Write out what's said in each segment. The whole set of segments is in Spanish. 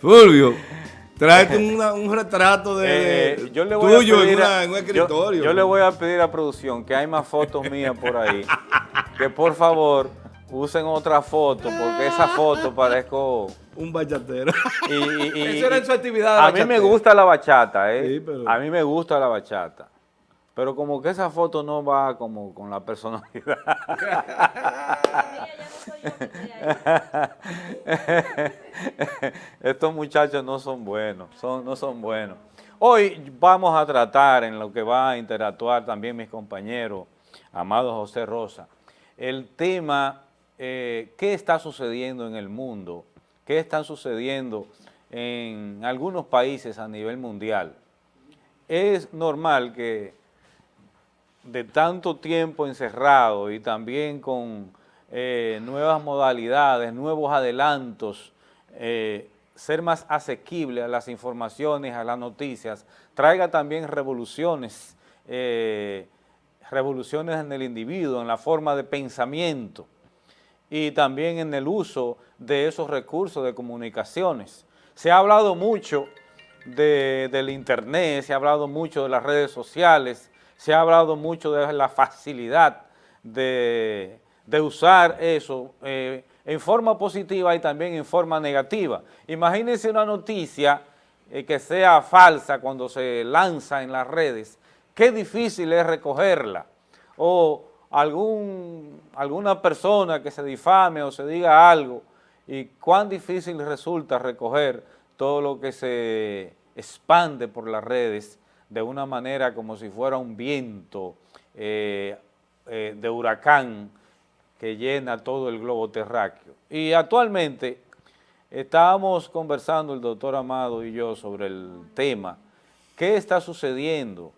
Fulvio, tráete una- un retrato de, Eh, yo le voy tuyo a pedir en, una- a- en un escritorio. Yo, le voy a pedir a producción que hay más fotos mías por ahí. que por favor usen otra foto, porque esa foto parezco... Un bachatero. Y, y- y- Eso era en su actividad de A mí me gusta la bachata, ¿eh? Sí, pero- A mí me gusta la bachata. Pero como que esa foto no va como con la personalidad. Estos muchachos no son buenos, son, no son buenos. Hoy vamos a tratar, en lo que va a interactuar también mis compañeros, amado José Rosa, el tema, eh, ¿qué está sucediendo en el mundo? ¿Qué está sucediendo en algunos países a nivel mundial? Es normal que de tanto tiempo encerrado y también con eh, nuevas modalidades, nuevos adelantos, eh, ser más asequible a las informaciones, a las noticias, traiga también revoluciones, eh, revoluciones en el individuo, en la forma de pensamiento y también en el uso de esos recursos de comunicaciones. Se ha hablado mucho de- del internet, se ha hablado mucho de las redes sociales, se ha hablado mucho de la facilidad de, usar eso eh, en forma positiva y también en forma negativa. Imagínense una noticia eh, que sea falsa cuando se lanza en las redes, qué difícil es recogerla, o alguna persona que se difame o se diga algo, y cuán difícil resulta recoger todo lo que se expande por las redes de una manera como si fuera un viento eh, eh, de huracán que llena todo el globo terráqueo. Y actualmente estábamos conversando el doctor Amado y yo sobre el tema, qué está sucediendo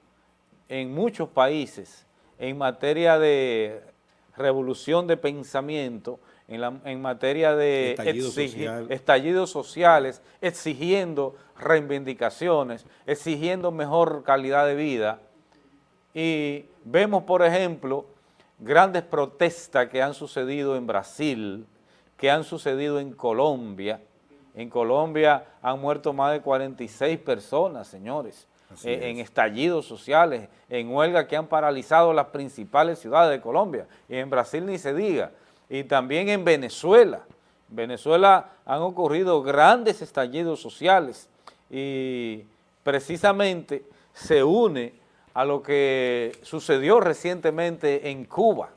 en muchos países en materia de revolución de pensamiento, en, la- en materia de Estallido exigi- social. estallidos sociales, exigiendo reivindicaciones, exigiendo mejor calidad de vida. Y vemos, por ejemplo, grandes protestas que han sucedido en Brasil, que han sucedido en Colombia. En Colombia han muerto más de 46 personas, señores, eh, en estallidos sociales, en huelga que han paralizado las principales ciudades de Colombia. Y en Brasil ni se diga. Y también en Venezuela. En Venezuela han ocurrido grandes estallidos sociales y precisamente se une a lo que sucedió recientemente en Cuba.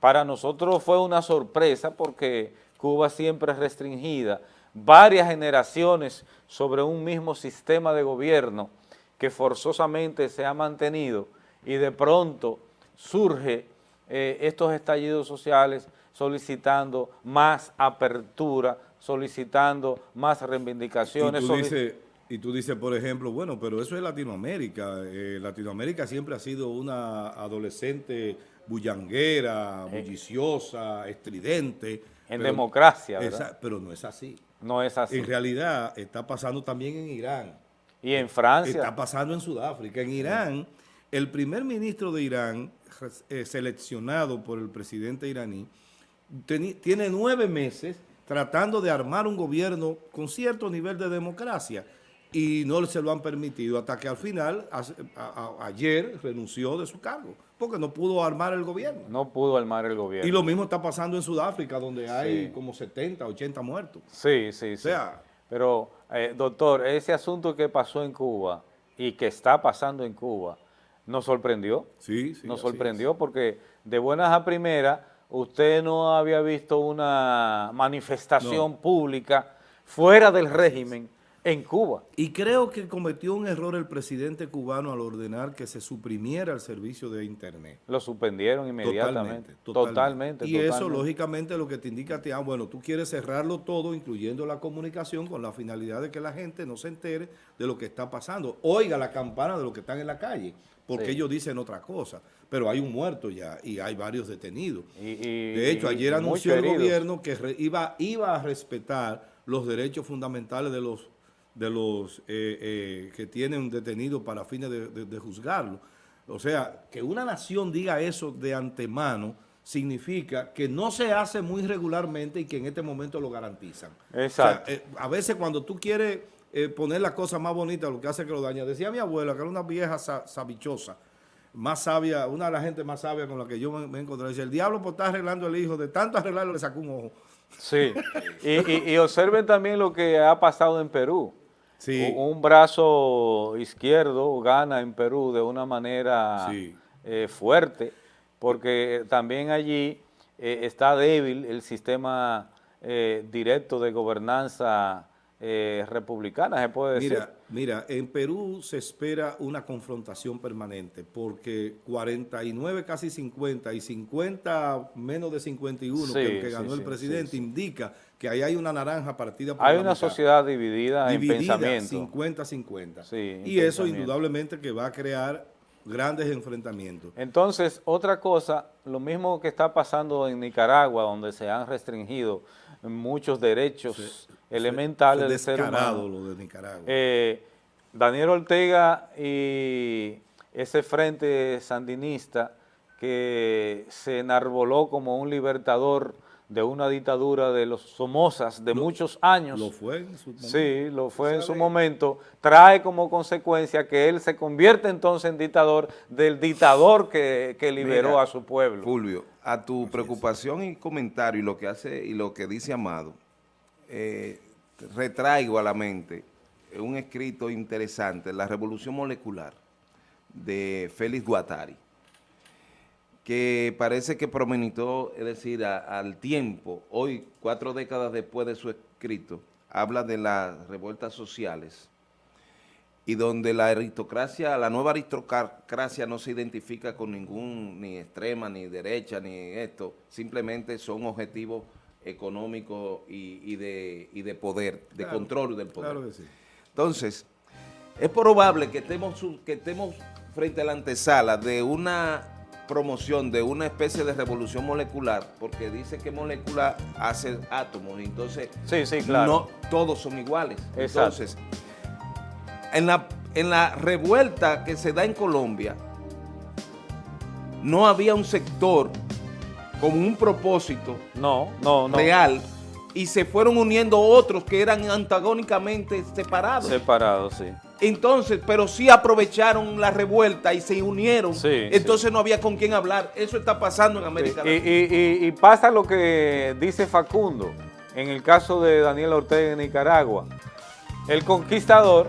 Para nosotros fue una sorpresa porque Cuba siempre es restringida, varias generaciones sobre un mismo sistema de gobierno que forzosamente se ha mantenido y de pronto surge eh, estos estallidos sociales solicitando más apertura, solicitando más Y reivindicaciones. tú, soli- dices, y tú dices, por ejemplo, bueno, pero eso es Latinoamérica. Eh, Latinoamérica siempre ha sido una adolescente bullanguera, bulliciosa, estridente. En pero- democracia, ¿verdad? Esa- pero no es así. no es así. En realidad está pasando también en Irán. Y en Francia, Está pasando en Sudáfrica. En Irán, el primer ministro de Irán, eh, seleccionado por el presidente iraní, tiene nueve meses tratando de armar un gobierno con cierto nivel de democracia y no se lo han permitido hasta que al final, hace- a- a- ayer, renunció de su cargo porque no pudo armar el gobierno. no pudo armar el gobierno. Y lo mismo está pasando en Sudáfrica, donde hay como 70, 80 muertos. Sí, sí, sí. sea- Pero, eh, doctor, ese asunto que pasó en Cuba y que está pasando en Cuba, ¿nos sorprendió? Sí, sí. nos sorprendió porque de buenas a primeras usted no había visto una manifestación pública fuera del régimen en Cuba. Y creo que cometió un error el presidente cubano al ordenar que se suprimiera el servicio de Internet. Lo suspendieron inmediatamente. Totalmente. Y eso, totalmente. lógicamente, lo que te indica ti, ah, bueno, tú quieres cerrarlo todo, incluyendo la comunicación, con la finalidad de que la gente no se entere de lo que está pasando. Oiga la campana de lo que están en la calle, porque Sí. ellos dicen otra cosa. Pero hay un muerto ya y hay varios detenidos. Y- y- De hecho, y ayer anunció el gobierno que re- iba, iba a respetar los derechos fundamentales de los, de los eh, eh, que tienen detenidos para fines de, de- de juzgarlo. O sea, que una nación diga eso de antemano significa que no se hace muy regularmente y que en este momento lo garantizan. Exacto. O sea, eh, a veces cuando tú quieres eh, poner la cosa más bonita, lo que hace que lo daña. Decía mi abuela, que era una vieja sa- sabichosa, más sabia, una de las gente más sabia con la que yo me, me encontré. Decía, el diablo por estar arreglando el hijo, de tanto arreglarlo le sacó un ojo. Sí, y, y- y observen también lo que ha pasado en Perú. Sí. Un brazo izquierdo gana en Perú de una manera Sí. eh, fuerte, porque también allí eh, está débil el sistema eh, directo de gobernanza eh, republicana, se puede decir. Mira, mira, en Perú se espera una confrontación permanente porque 49, casi 50 y 50 menos de 51 Sí, que, el que ganó sí, el presidente sí, indica que ahí hay una naranja partida por Hay la una mitad. sociedad dividida, en dividida pensamiento. 50-50. Sí, en y eso indudablemente que va a crear grandes enfrentamientos. Entonces, otra cosa, lo mismo que está pasando en Nicaragua, donde se han restringido muchos derechos elementales Es del ser humano. lo de Nicaragua. Eh, Daniel Ortega y ese frente sandinista que se enarboló como un libertador de una dictadura de los Somozas de muchos años. lo fue en su momento. Sí, lo fue en su momento, trae como consecuencia que él se convierte entonces en dictador del dictador que, que liberó Mira, a su pueblo. Fulvio, a tu preocupación y comentario y lo que hace y lo que dice Amado, eh, retraigo a la mente un escrito interesante, La Revolución Molecular, de Félix Guattari, que parece que promenitó, es decir, a- al tiempo, hoy, cuatro décadas después de su escrito, habla de las revueltas sociales y donde la aristocracia, la nueva aristocracia no se identifica con ningún, ni extrema, ni derecha, ni esto, simplemente son objetivos económicos y, y de, y de poder, de Claro, control del poder. Claro que sí. Entonces, es probable que estemos, que estemos frente a la antesala de una promoción de una especie de revolución molecular, porque dice que molécula hace átomos, y entonces Sí, sí, claro. no todos son iguales. Exacto. Entonces, en la, en la revuelta que se da en Colombia, no había un sector con un propósito No, no, no. real y se fueron uniendo otros que eran antagónicamente separados. Separado, sí. Entonces, pero sí aprovecharon la revuelta y se unieron. Sí, Entonces no había con quién hablar. Eso está pasando en América Latina. y- y- y pasa lo que dice Facundo en el caso de Daniel Ortega en Nicaragua. El conquistador,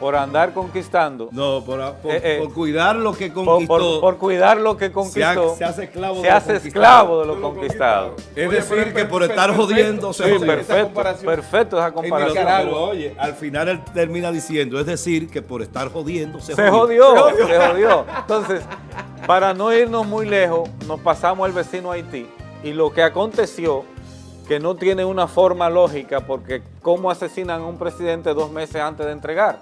por andar conquistando, No, por, por- Eh, eh, por cuidar lo que conquistó. por- por cuidar lo que se, conquistó, ha- se hace esclavo se de lo hace conquistado. esclavo de lo conquistado. Es Oye, decir, que por estar perfecto. jodiendo se Sí, jodió. perfecto, perfecto esa En comparación. Nicaragua. Pero, oye, al final él termina diciendo, es decir, que por estar jodiendo se, Se jodió, se jodió. Entonces, para no irnos muy lejos, nos pasamos al vecino Haití y lo que aconteció, que no tiene una forma lógica, porque ¿cómo asesinan a un presidente dos meses antes de entregar?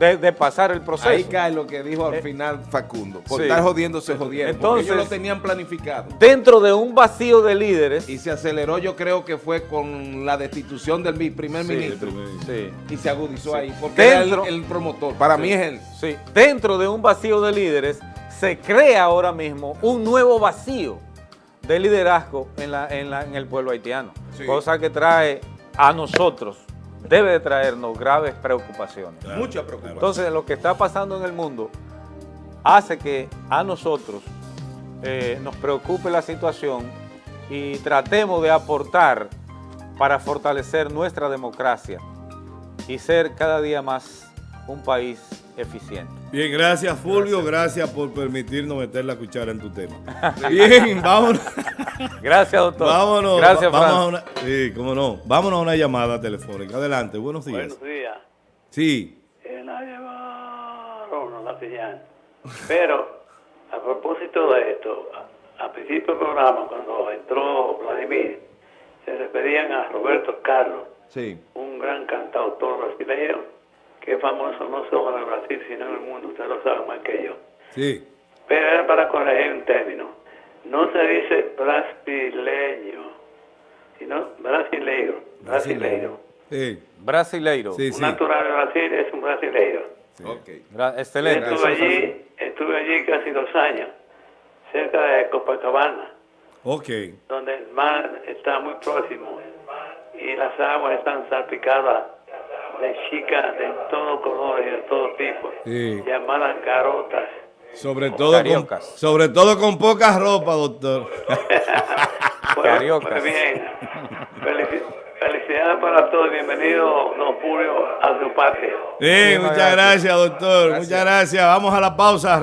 De, de pasar el proceso. Ahí cae lo que dijo al Eh, final Facundo. Por sí. estar jodiendo se jodieron. porque ellos Entonces- lo tenían planificado. Dentro de un vacío de líderes. Y se aceleró, yo creo que fue con la destitución del primer Sí, ministro. sí. Y se agudizó ahí. Porque era el, Dentro- el promotor. Para mí es él. Sí, dentro de un vacío de líderes se crea ahora mismo un nuevo vacío de liderazgo en, la, en, la- en el pueblo haitiano, Sí. cosa que trae a nosotros, debe de traernos graves preocupaciones. Mucha preocupación. Entonces, lo que está pasando en el mundo hace que a nosotros eh, nos preocupe la situación y tratemos de aportar para fortalecer nuestra democracia y ser cada día más un país eficiente. Bien, gracias Fulvio, gracias. por permitirnos meter la cuchara en tu tema. Bien, vámonos. Gracias, doctor. vámonos. Gracias, va- vamos a una, sí, cómo no. Vámonos a una llamada telefónica. Adelante, buenos días. Buenos días. Sí, Eh, la llevaron la señal. Pero, a propósito de esto, a, a principio del programa, cuando entró Vladimir, se referían a Roberto Carlos, Sí. un gran cantautor brasileño, que es famoso no solo en el Brasil, sino en el mundo, usted lo sabe más que yo. sí. Pero era para corregir un término. No se dice brasileño, sino brasileiro. Brasileiro. Sí, Brasileiro. sí, Un sí. natural de Brasil es un brasileiro. Ok. Gra- Excelente. Estuve allí, estuve allí casi dos años. cerca de Copacabana, Ok. donde el mar está muy próximo y las aguas están salpicadas de chicas de todo color y de todo tipo, Sí. llamadas carotas. Sobre todo, con, sobre todo con poca ropa, doctor. Pues, Cariocas. muy bien. Felici- felicidades para todos. Bienvenido, don Julio, a su patria. Sí, muchas gracias, doctor. Gracias. Muchas gracias. Vamos a la pausa.